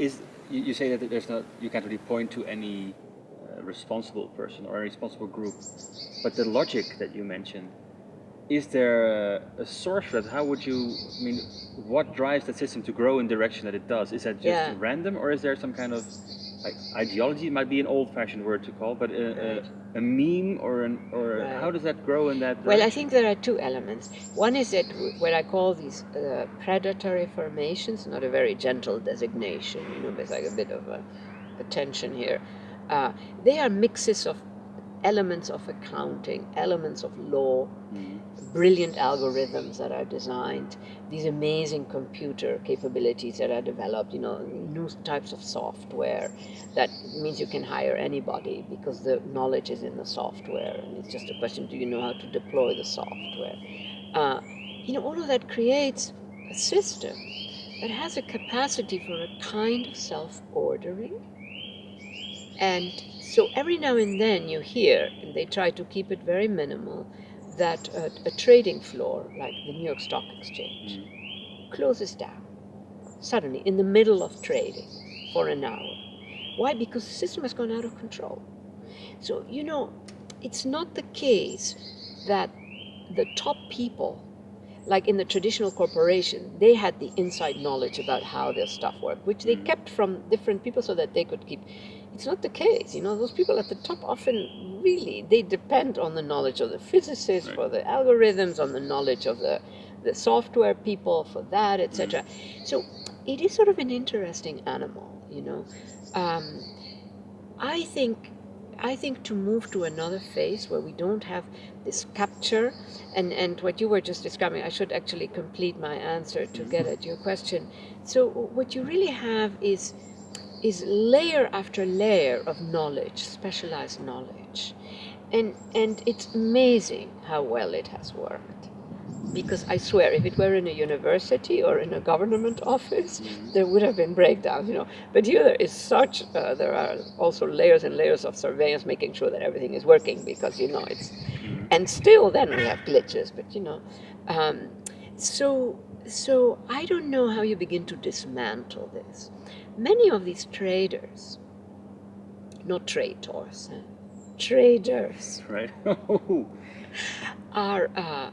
is you, you say that there's not you can't really point to any uh, responsible person or a responsible group, but the logic that you mentioned, is there a, source for that? How would you? I mean, what drives that system to grow in the direction that it does? Is that just Yeah. random, or is there some kind of like ideology? It might be an old-fashioned word to call, but a, Right. A, meme or an or Right. how does that grow in that? Well, I think there are two elements. One is that what I call these uh, predatory formations, not a very gentle designation, you know, there's like a bit of a, a tension here. Uh, they are mixes of elements of accounting, elements of law, Mhm. brilliant algorithms that are designed, these amazing computer capabilities that are developed, you know, new types of software that means you can hire anybody because the knowledge is in the software and it's just a question do you know how to deploy the software? Uh, you know, all of that creates a system that has a capacity for a kind of self ordering. And so every now and then you hear, and they try to keep it very minimal, that a, a trading floor like the New York Stock Exchange closes down suddenly in the middle of trading for an hour. Why? Because the system has gone out of control. So, you know, it's not the case that the top people, like in the traditional corporation, they had the inside knowledge about how their stuff worked, which they Mhm. kept from different people so that they could keep. It's not the case. You know, those people at the top often really they depend on the knowledge of the physicists Right. for the algorithms, on the knowledge of the the software people for that, etc. So it is sort of an interesting animal, you know. Um, I think I think to move to another phase where we don't have this capture and, and what you were just describing, I should actually complete my answer to get at your question. So what you really have is is layer after layer of knowledge, specialized knowledge. And and it's amazing how well it has worked. Because I swear, if it were in a university or in a government office, there would have been breakdowns, you know. But here there is such, uh, there are also layers and layers of surveillance making sure that everything is working because, you know, it's, and still then we have glitches, but you know. Um, so, so I don't know how you begin to dismantle this. Many of these traders, not traders, eh, traders, right. are uh,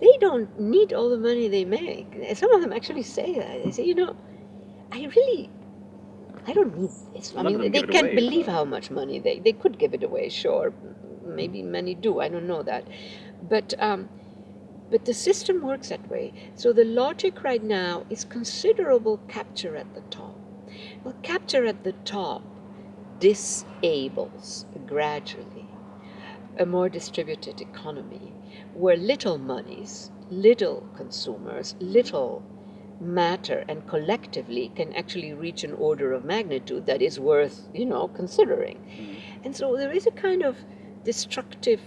they don't need all the money they make. Some of them actually say that. They say, you know, I really, I don't need this. I mean, they can't away. believe how much money they they could give it away. Sure, maybe many do. I don't know that, but. Um, but the system works that way. So the logic right now is considerable capture at the top. Well, capture at the top disables gradually a more distributed economy where little monies, little consumers, little matter and collectively can actually reach an order of magnitude that is worth, you know, considering. Mm-hmm. And so there is a kind of destructive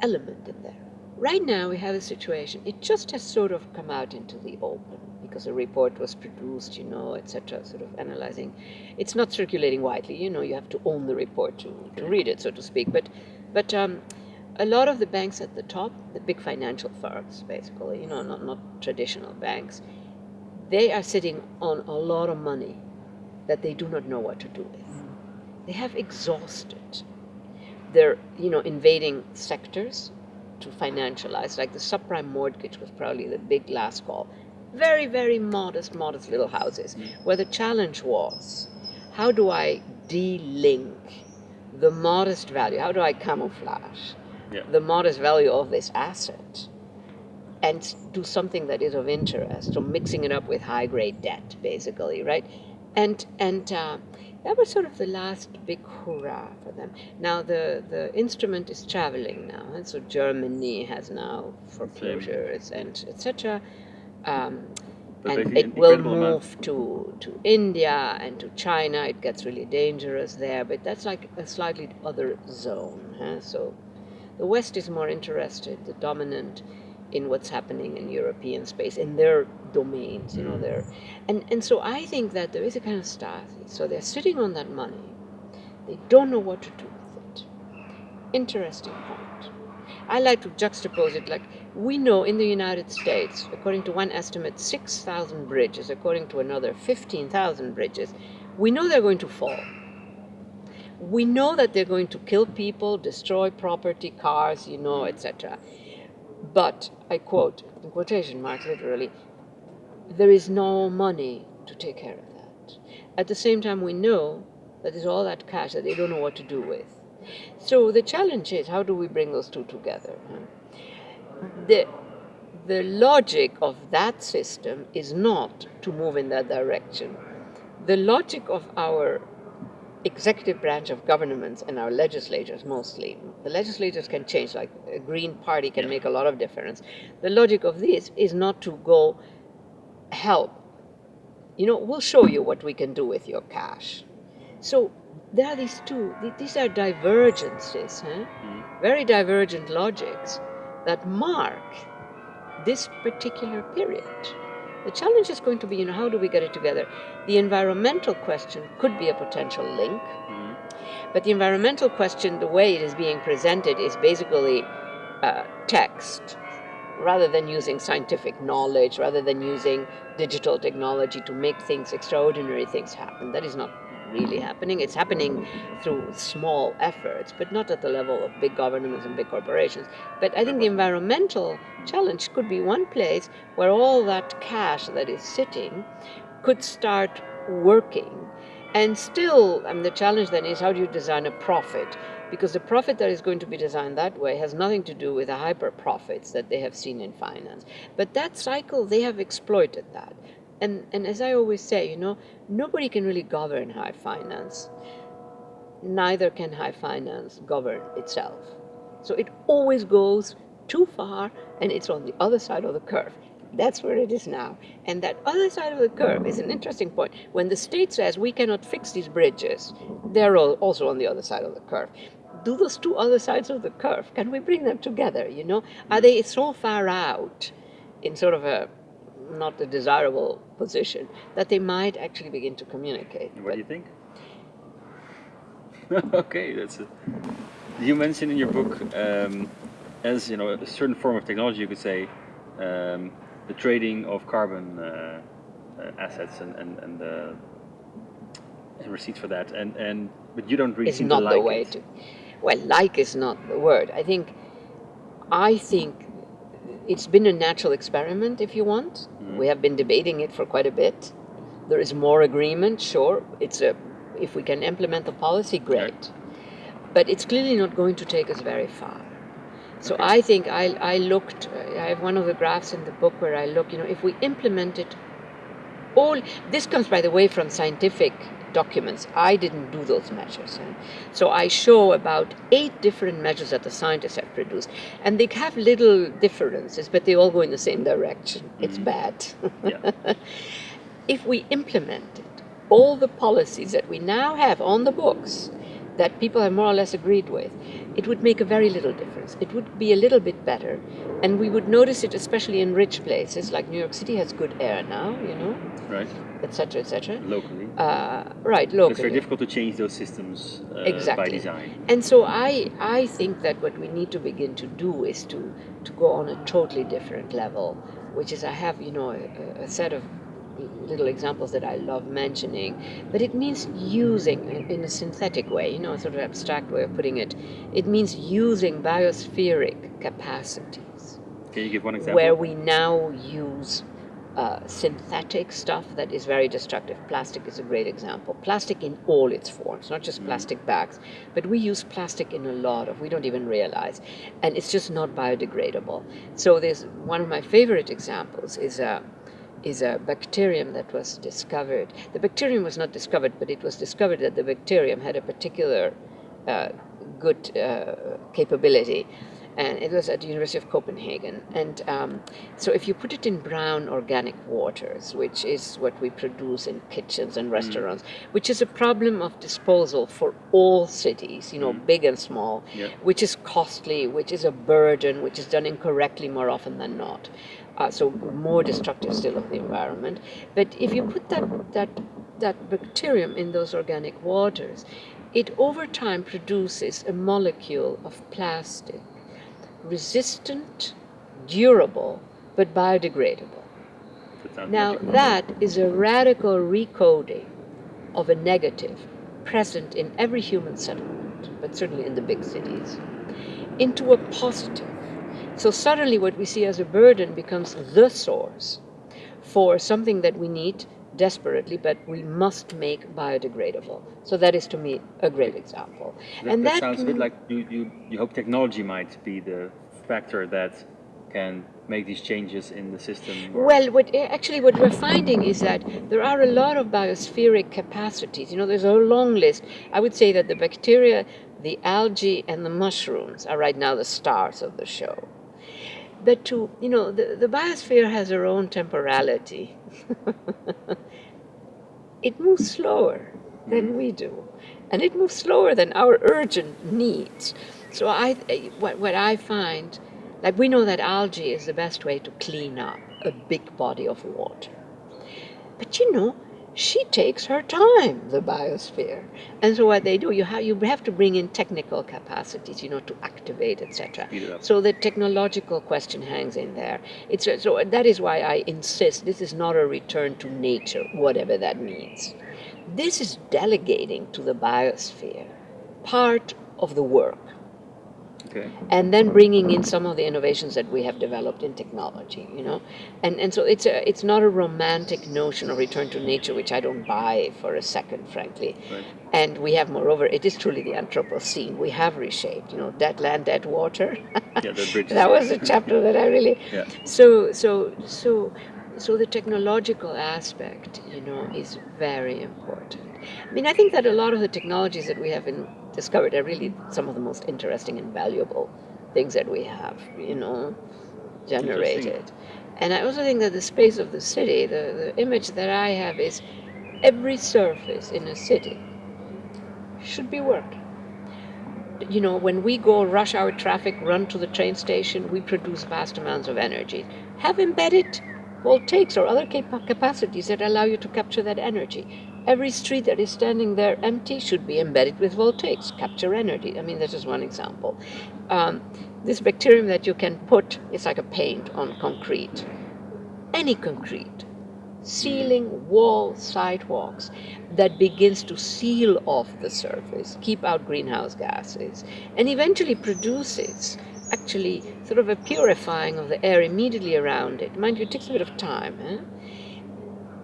element in there. Right now we have a situation, it just has sort of come out into the open because a report was produced, you know, etc., sort of analyzing. It's not circulating widely, you know, you have to own the report to, to read it, so to speak. But, but um, a lot of the banks at the top, the big financial firms, basically, you know, not, not traditional banks, they are sitting on a lot of money that they do not know what to do with. They have exhausted. They're, you know, invading sectors to financialize. Like the subprime mortgage was probably the big last call. Very, very modest, modest little houses, where the challenge was, how do I de-link the modest value? How do I camouflage Yeah. the modest value of this asset and do something that is of interest? So mixing it up with high-grade debt, basically, right? And and uh, that was sort of the last big hurrah for them. Now the, the instrument is traveling now, and so Germany has now foreclosures and etc. Um, and it will amount. move to, to India and to China. It gets really dangerous there, but that's like a slightly other zone. Huh? So the West is more interested, the dominant, in what's happening in European space, in their domains, you know, their, and, and so I think that there is a kind of stasis. So they're sitting on that money. They don't know what to do with it. Interesting point. I like to juxtapose it like we know in the United States, according to one estimate, 6,000 bridges, according to another, 15,000 bridges. We know they're going to fall. We know that they're going to kill people, destroy property, cars, you know, etc. But, I quote, in quotation marks literally, there is no money to take care of that. At the same time, we know that there's all that cash that they don't know what to do with. So the challenge is how do we bring those two together? The, the logic of that system is not to move in that direction. The logic of our executive branch of governments and our legislators mostly. The legislators can change, like a Green Party can make a lot of difference. The logic of this is not to go help. You know, we'll show you what we can do with your cash. So there are these two, these are divergences, huh? mm. very divergent logics that mark this particular period. The challenge is going to be, you know, how do we get it together? The environmental question could be a potential link, mm. but the environmental question, the way it is being presented, is basically uh, text rather than using scientific knowledge, rather than using digital technology to make things, extraordinary things happen. That is not really happening. It's happening through small efforts, but not at the level of big governments and big corporations. But I think the environmental challenge could be one place where all that cash that is sitting could start working. And still, I mean, the challenge then is how do you design a profit? Because the profit that is going to be designed that way has nothing to do with the hyper profits that they have seen in finance. But that cycle, they have exploited that and, and as I always say, you know, nobody can really govern high finance. Neither can high finance govern itself. So it always goes too far and it's on the other side of the curve. That's where it is now. And that other side of the curve is an interesting point. When the state says we cannot fix these bridges, they're all also on the other side of the curve. Do those two other sides of the curve, can we bring them together, you know? Are they so far out in sort of a not a desirable position, that they might actually begin to communicate. What but do you think? okay, that's it. You mentioned in your book, um, as you know, a certain form of technology, you could say, um, the trading of carbon uh, uh, assets and and, and, uh, and receipts for that, and and but you don't really it's not like the way it. to. Well, like is not the word. I think, I think it's been a natural experiment, if you want. Mm. We have been debating it for quite a bit. There is more agreement, sure. It's a, if we can implement the policy, great. But it's clearly not going to take us very far. So okay. I think I, I looked, I have one of the graphs in the book where I look, you know, if we implement it all, this comes, by the way, from scientific documents. I didn't do those measures. So I show about eight different measures that the scientists have produced. And they have little differences, but they all go in the same direction. Mm-hmm. It's bad. if we implemented all the policies that we now have on the books, that people have more or less agreed with, it would make a very little difference. It would be a little bit better, and we would notice it especially in rich places, like New York City has good air now, you know, right, etc., etc. Locally, uh, right, locally. It's very difficult to change those systems uh, exactly. by design. And so I, I think that what we need to begin to do is to to go on a totally different level, which is I have, you know, a, a set of little examples that I love mentioning, but it means using in a synthetic way, you know, sort of abstract way of putting it. It means using biospheric capacities. Can you give one example? Where we now use uh, synthetic stuff that is very destructive. Plastic is a great example. Plastic in all its forms, not just mm. plastic bags, but we use plastic in a lot of, we don't even realize. And it's just not biodegradable. So there's one of my favorite examples is a, uh, is a bacterium that was discovered. The bacterium was not discovered, but it was discovered that the bacterium had a particular uh, good uh, capability. And it was at the University of Copenhagen. And um, so, if you put it in brown organic waters, which is what we produce in kitchens and mm. restaurants, mm. which is a problem of disposal for all cities, you know, mm. big and small, yeah. which is costly, which is a burden, which is done incorrectly more often than not uh, so more destructive still of the environment. But if you put that, that, that bacterium in those organic waters, it over time produces a molecule of plastic resistant, durable, but biodegradable. That Now, that is a radical recoding of a negative present in every human settlement, but certainly in the big cities, into a positive. So suddenly, what we see as a burden becomes the source for something that we need desperately, but we must make biodegradable. So that is, to me, a great example. That, and that that sounds a bit like you, you, you hope technology might be the factor that can make these changes in the system. Well, what, eh, actually, what we're finding is that there are a lot of biospheric capacities. You know, there's a long list. I would say that the bacteria, the algae, and the mushrooms are right now the stars of the show. But to, you know, the, the biosphere has her own temporality. it moves slower than we do, and it moves slower than our urgent needs. So I, what, what I find, like we know that algae is the best way to clean up a big body of water. But you know, she takes her time, the biosphere. And so what they do, you have, you have to bring in technical capacities, you know, to activate, etc. So the technological question hangs in there. It's so that is why I insist this is not a return to nature, whatever that means. This is delegating to the biosphere part of the work Okay. and then bringing in some of the innovations that we have developed in technology you know and and so it's a it's not a romantic notion of return to nature which i don't buy for a second frankly Right. and we have moreover it is truly the anthropocene we have reshaped you know dead land dead water Yeah, the bridge. that was a chapter that i really Yeah. so so so so the technological aspect you know is very important i mean i think that a lot of the technologies that we have in, discovered are really some of the most interesting and valuable things that we have you know generated and i also think that the space of the city the, the image that i have is every surface in a city should be worked you know, when we go rush hour traffic, run to the train station, we produce vast amounts of energy. Have embedded voltaics or other capa- capacities that allow you to capture that energy. Every street that is standing there empty should be embedded with voltaics, capture energy. I mean, this is one example. Um, this bacterium that you can put, it's like a paint on concrete. Any concrete, ceiling, wall, sidewalks, that begins to seal off the surface, keep out greenhouse gases, and eventually produces actually sort of a purifying of the air immediately around it. Mind you, it takes a bit of time. Eh?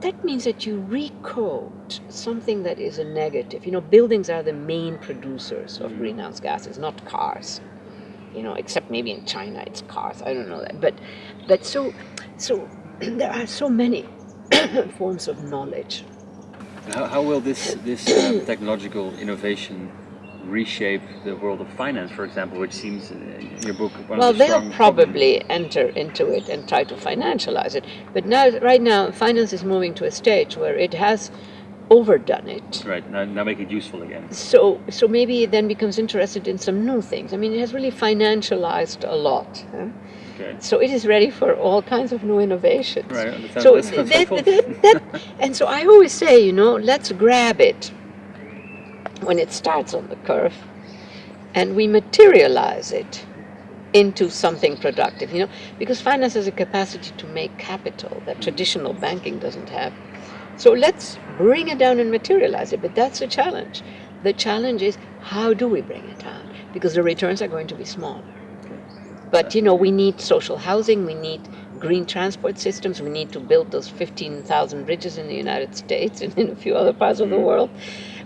That means that you recode something that is a negative. You know, buildings are the main producers of greenhouse gases, not cars. You know, except maybe in China it's cars. I don't know that. But, but so, so there are so many forms of knowledge. How, how will this this uh, technological innovation reshape the world of finance, for example, which seems in your book one Well, of the they'll probably enter into it and try to financialize it. But now, right now, finance is moving to a stage where it has overdone it. Right now, now make it useful again. So, so maybe it then becomes interested in some new things. I mean, it has really financialized a lot. huh? Okay. So it is ready for all kinds of new innovations. Right. So that, that, that, and so I always say, you know, let's grab it when it starts on the curve, and we materialize it into something productive. You know, because finance has a capacity to make capital that traditional banking doesn't have. So let's bring it down and materialize it. But that's the challenge. The challenge is how do we bring it down? Because the returns are going to be smaller. But you know, we need social housing, we need green transport systems, we need to build those 15,000 bridges in the United States and in a few other parts of the mm-hmm. world.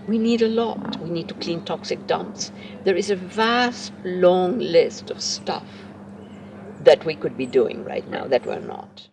We need a lot. We need to clean toxic dumps. There is a vast, long list of stuff that we could be doing right now that we're not.